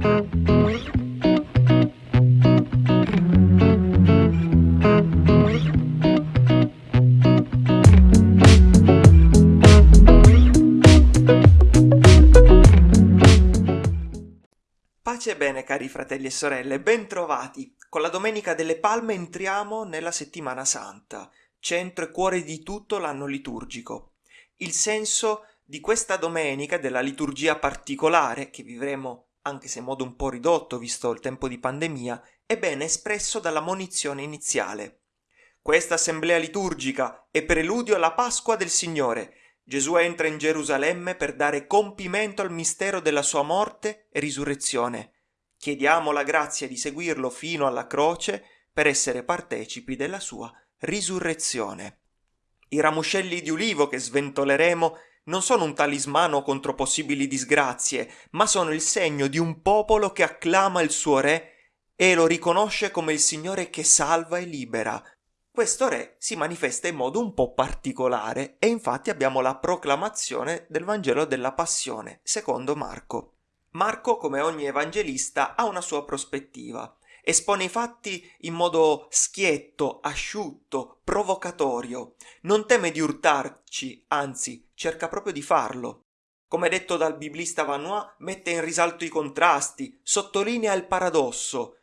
Pace e bene cari fratelli e sorelle, bentrovati! Con la Domenica delle Palme entriamo nella Settimana Santa, centro e cuore di tutto l'anno liturgico. Il senso di questa domenica, della liturgia particolare, che vivremo anche se in modo un po' ridotto visto il tempo di pandemia, è ben espresso dalla monizione iniziale. Questa assemblea liturgica è preludio alla Pasqua del Signore, Gesù entra in Gerusalemme per dare compimento al mistero della sua morte e risurrezione. Chiediamo la grazia di seguirlo fino alla croce per essere partecipi della sua risurrezione. I ramoscelli di ulivo che sventoleremo non sono un talismano contro possibili disgrazie, ma sono il segno di un popolo che acclama il suo re e lo riconosce come il Signore che salva e libera, questo re si manifesta in modo un po' particolare e infatti abbiamo la proclamazione del Vangelo della Passione, secondo Marco. Marco, come ogni evangelista, ha una sua prospettiva. Espone i fatti in modo schietto, asciutto, provocatorio. Non teme di urtarci, anzi, cerca proprio di farlo. Come detto dal biblista Vanois, mette in risalto i contrasti, sottolinea il paradosso.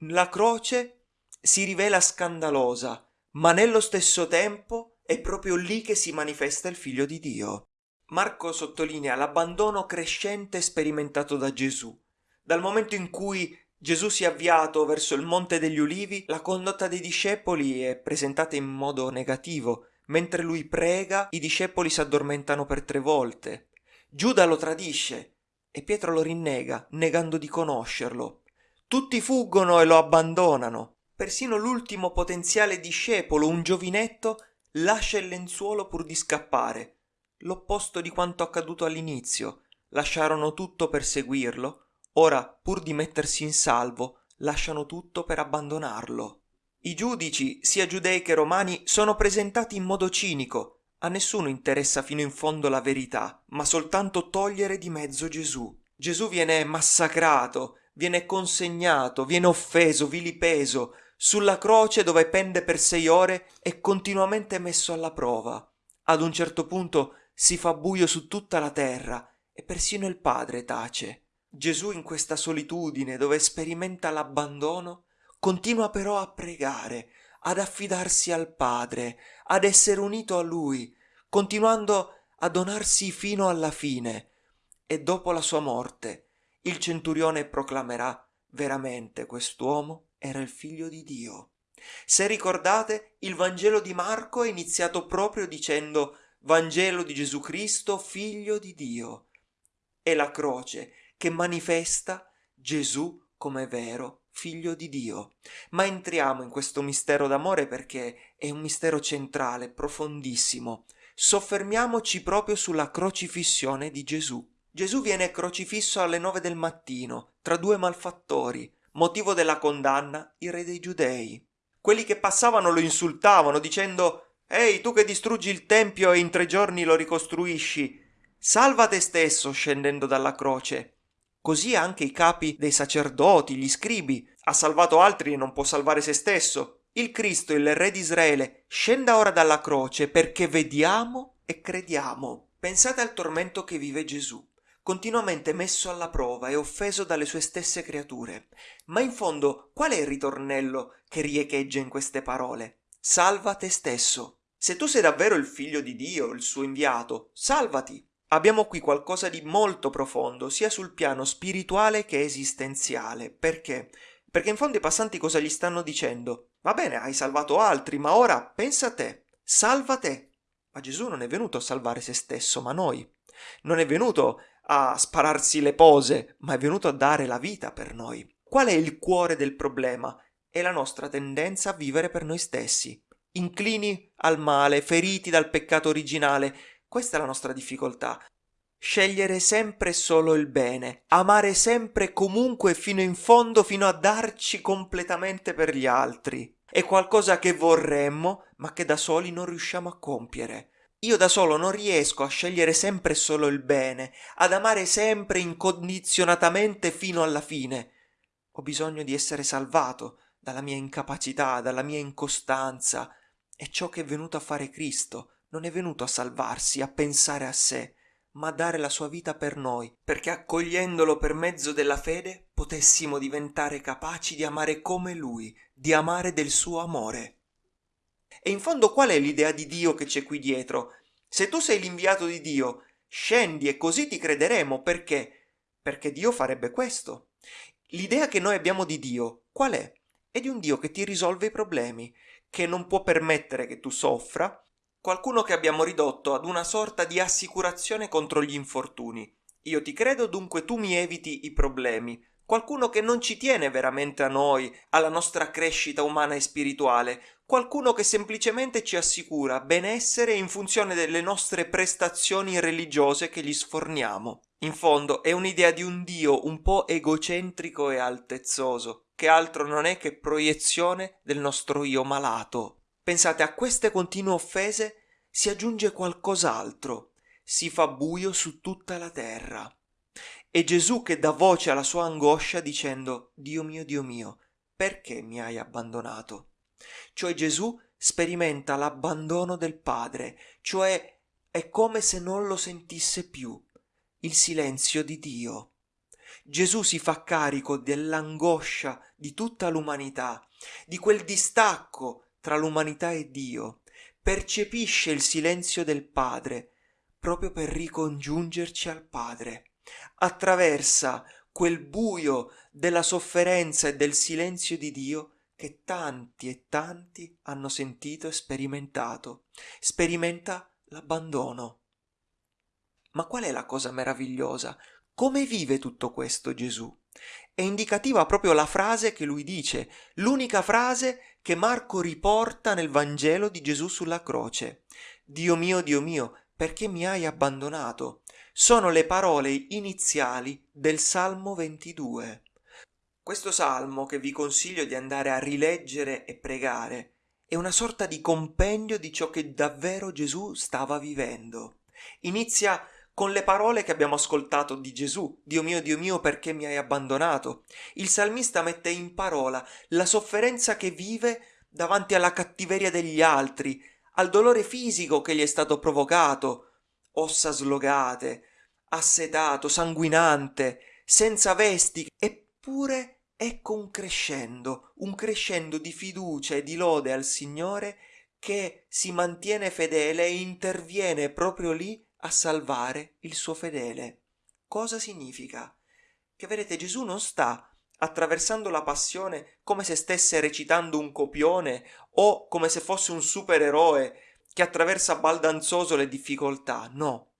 La croce si rivela scandalosa, ma nello stesso tempo è proprio lì che si manifesta il figlio di Dio. Marco sottolinea l'abbandono crescente sperimentato da Gesù. Dal momento in cui Gesù si è avviato verso il Monte degli Ulivi, la condotta dei discepoli è presentata in modo negativo. Mentre lui prega, i discepoli si addormentano per tre volte. Giuda lo tradisce e Pietro lo rinnega, negando di conoscerlo. Tutti fuggono e lo abbandonano. Persino l'ultimo potenziale discepolo, un giovinetto, lascia il lenzuolo pur di scappare. L'opposto di quanto accaduto all'inizio. Lasciarono tutto per seguirlo, ora, pur di mettersi in salvo, lasciano tutto per abbandonarlo. I giudici, sia giudei che romani, sono presentati in modo cinico. A nessuno interessa fino in fondo la verità, ma soltanto togliere di mezzo Gesù. Gesù viene massacrato, viene consegnato, viene offeso, vilipeso, sulla croce dove pende per sei ore è continuamente messo alla prova. Ad un certo punto si fa buio su tutta la terra e persino il Padre tace. Gesù in questa solitudine dove sperimenta l'abbandono continua però a pregare, ad affidarsi al Padre, ad essere unito a Lui, continuando a donarsi fino alla fine. E dopo la sua morte il centurione proclamerà veramente quest'uomo era il figlio di Dio. Se ricordate, il Vangelo di Marco è iniziato proprio dicendo Vangelo di Gesù Cristo, figlio di Dio. È la croce che manifesta Gesù come vero figlio di Dio. Ma entriamo in questo mistero d'amore perché è un mistero centrale, profondissimo. Soffermiamoci proprio sulla crocifissione di Gesù. Gesù viene crocifisso alle nove del mattino tra due malfattori, motivo della condanna, il re dei giudei. Quelli che passavano lo insultavano dicendo Ehi, tu che distruggi il tempio e in tre giorni lo ricostruisci, salva te stesso scendendo dalla croce. Così anche i capi dei sacerdoti, gli scribi, ha salvato altri e non può salvare se stesso. Il Cristo, il Re di Israele, scenda ora dalla croce perché vediamo e crediamo. Pensate al tormento che vive Gesù continuamente messo alla prova e offeso dalle sue stesse creature. Ma in fondo qual è il ritornello che riecheggia in queste parole? Salva te stesso. Se tu sei davvero il figlio di Dio, il suo inviato, salvati. Abbiamo qui qualcosa di molto profondo, sia sul piano spirituale che esistenziale. Perché? Perché in fondo i passanti cosa gli stanno dicendo? Va bene, hai salvato altri, ma ora pensa a te, salva te. Ma Gesù non è venuto a salvare se stesso, ma noi. Non è venuto a spararsi le pose, ma è venuto a dare la vita per noi. Qual è il cuore del problema? È la nostra tendenza a vivere per noi stessi, inclini al male, feriti dal peccato originale. Questa è la nostra difficoltà. Scegliere sempre solo il bene, amare sempre comunque fino in fondo, fino a darci completamente per gli altri. È qualcosa che vorremmo, ma che da soli non riusciamo a compiere. io da solo non riesco a scegliere sempre solo il bene, ad amare sempre incondizionatamente fino alla fine. Ho bisogno di essere salvato dalla mia incapacità, dalla mia incostanza. È ciò che è venuto a fare Cristo. Non è venuto a salvarsi, a pensare a sé, ma a dare la sua vita per noi, perché accogliendolo per mezzo della fede potessimo diventare capaci di amare come Lui, di amare del suo amore. E in fondo qual è l'idea di Dio che c'è qui dietro? Se tu sei l'inviato di Dio, scendi e così ti crederemo perché? Perché Dio farebbe questo. L'idea che noi abbiamo di Dio qual è? È di un Dio che ti risolve i problemi, che non può permettere che tu soffra, qualcuno che abbiamo ridotto ad una sorta di assicurazione contro gli infortuni. Io ti credo, dunque tu mi eviti i problemi. Qualcuno che non ci tiene veramente a noi, alla nostra crescita umana e spirituale, qualcuno che semplicemente ci assicura benessere in funzione delle nostre prestazioni religiose che gli sforniamo. In fondo è un'idea di un Dio un po' egocentrico e altezzoso, che altro non è che proiezione del nostro io malato. Pensate, a queste continue offese si aggiunge qualcos'altro, si fa buio su tutta la terra. È Gesù che dà voce alla sua angoscia dicendo Dio mio, Dio mio, perché mi hai abbandonato? Cioè Gesù sperimenta l'abbandono del Padre, cioè è come se non lo sentisse più, il silenzio di Dio. Gesù si fa carico dell'angoscia di tutta l'umanità, di quel distacco tra l'umanità e Dio, percepisce il silenzio del Padre proprio per ricongiungerci al Padre. Attraversa quel buio della sofferenza e del silenzio di Dio che tanti e tanti hanno sentito e sperimentato. Sperimenta l'abbandono. Ma qual è la cosa meravigliosa? Come vive tutto questo Gesù? È indicativa proprio la frase che lui dice, l'unica frase che Marco riporta nel Vangelo di Gesù sulla croce. Dio mio, Dio mio, perché mi hai abbandonato? Sono le parole iniziali del Salmo 22. Questo salmo, che vi consiglio di andare a rileggere e pregare, è una sorta di compendio di ciò che davvero Gesù stava vivendo. Inizia con le parole che abbiamo ascoltato di Gesù, Dio mio, Dio mio, perché mi hai abbandonato. Il salmista mette in parola la sofferenza che vive davanti alla cattiveria degli altri, al dolore fisico che gli è stato provocato, ossa slogate, assetato, sanguinante, senza vesti, eppure ecco un crescendo, un crescendo di fiducia e di lode al Signore che si mantiene fedele e interviene proprio lì a salvare il suo fedele. Cosa significa? Che vedete Gesù non sta attraversando la passione come se stesse recitando un copione o come se fosse un supereroe che attraversa baldanzoso le difficoltà, no.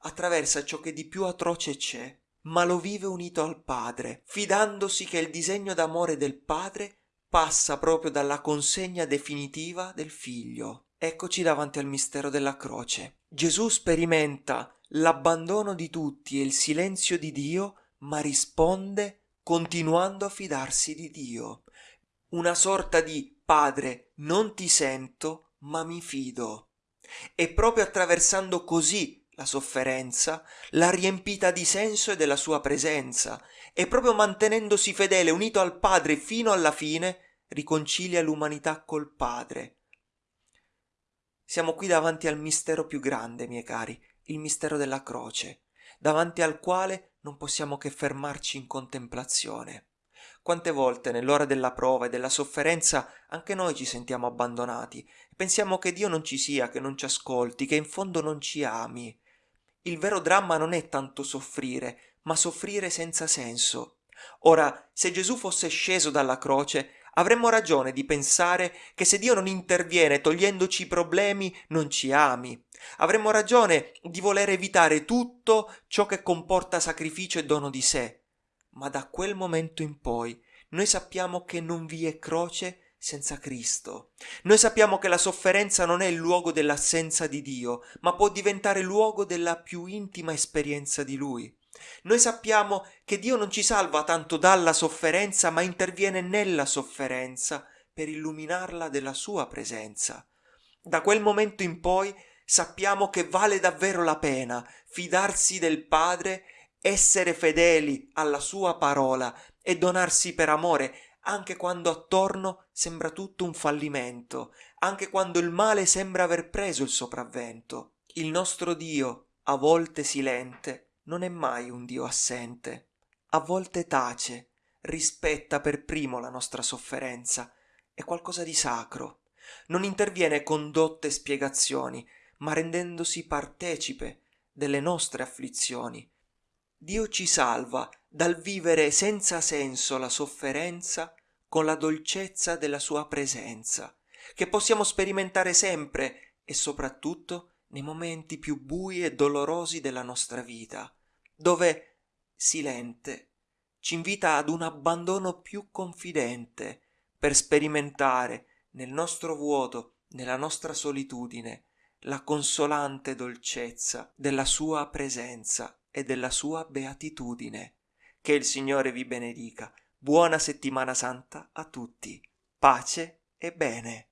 Attraversa ciò che di più atroce c'è, ma lo vive unito al Padre, fidandosi che il disegno d'amore del Padre passa proprio dalla consegna definitiva del Figlio. Eccoci davanti al mistero della croce. Gesù sperimenta l'abbandono di tutti e il silenzio di Dio, ma risponde continuando a fidarsi di Dio. Una sorta di Padre, non ti sento, ma mi fido. E proprio attraversando così la sofferenza, l'ha riempita di senso e della sua presenza, e proprio mantenendosi fedele, unito al Padre fino alla fine, riconcilia l'umanità col Padre siamo qui davanti al mistero più grande, miei cari, il mistero della croce, davanti al quale non possiamo che fermarci in contemplazione. Quante volte nell'ora della prova e della sofferenza anche noi ci sentiamo abbandonati e pensiamo che Dio non ci sia, che non ci ascolti, che in fondo non ci ami. Il vero dramma non è tanto soffrire, ma soffrire senza senso. Ora, se Gesù fosse sceso dalla croce, avremmo ragione di pensare che se Dio non interviene togliendoci i problemi non ci ami. Avremmo ragione di voler evitare tutto ciò che comporta sacrificio e dono di sé. Ma da quel momento in poi noi sappiamo che non vi è croce senza Cristo. Noi sappiamo che la sofferenza non è il luogo dell'assenza di Dio, ma può diventare luogo della più intima esperienza di Lui. Noi sappiamo che Dio non ci salva tanto dalla sofferenza, ma interviene nella sofferenza per illuminarla della sua presenza. Da quel momento in poi sappiamo che vale davvero la pena fidarsi del Padre, essere fedeli alla sua parola e donarsi per amore, anche quando attorno sembra tutto un fallimento, anche quando il male sembra aver preso il sopravvento. Il nostro Dio, a volte silente, non è mai un Dio assente. A volte tace, rispetta per primo la nostra sofferenza, è qualcosa di sacro. Non interviene con dotte spiegazioni, ma rendendosi partecipe delle nostre afflizioni. Dio ci salva dal vivere senza senso la sofferenza con la dolcezza della sua presenza, che possiamo sperimentare sempre e soprattutto nei momenti più bui e dolorosi della nostra vita, dove, silente, ci invita ad un abbandono più confidente per sperimentare nel nostro vuoto, nella nostra solitudine, la consolante dolcezza della sua presenza e della sua beatitudine. Che il Signore vi benedica. Buona settimana santa a tutti. Pace e bene.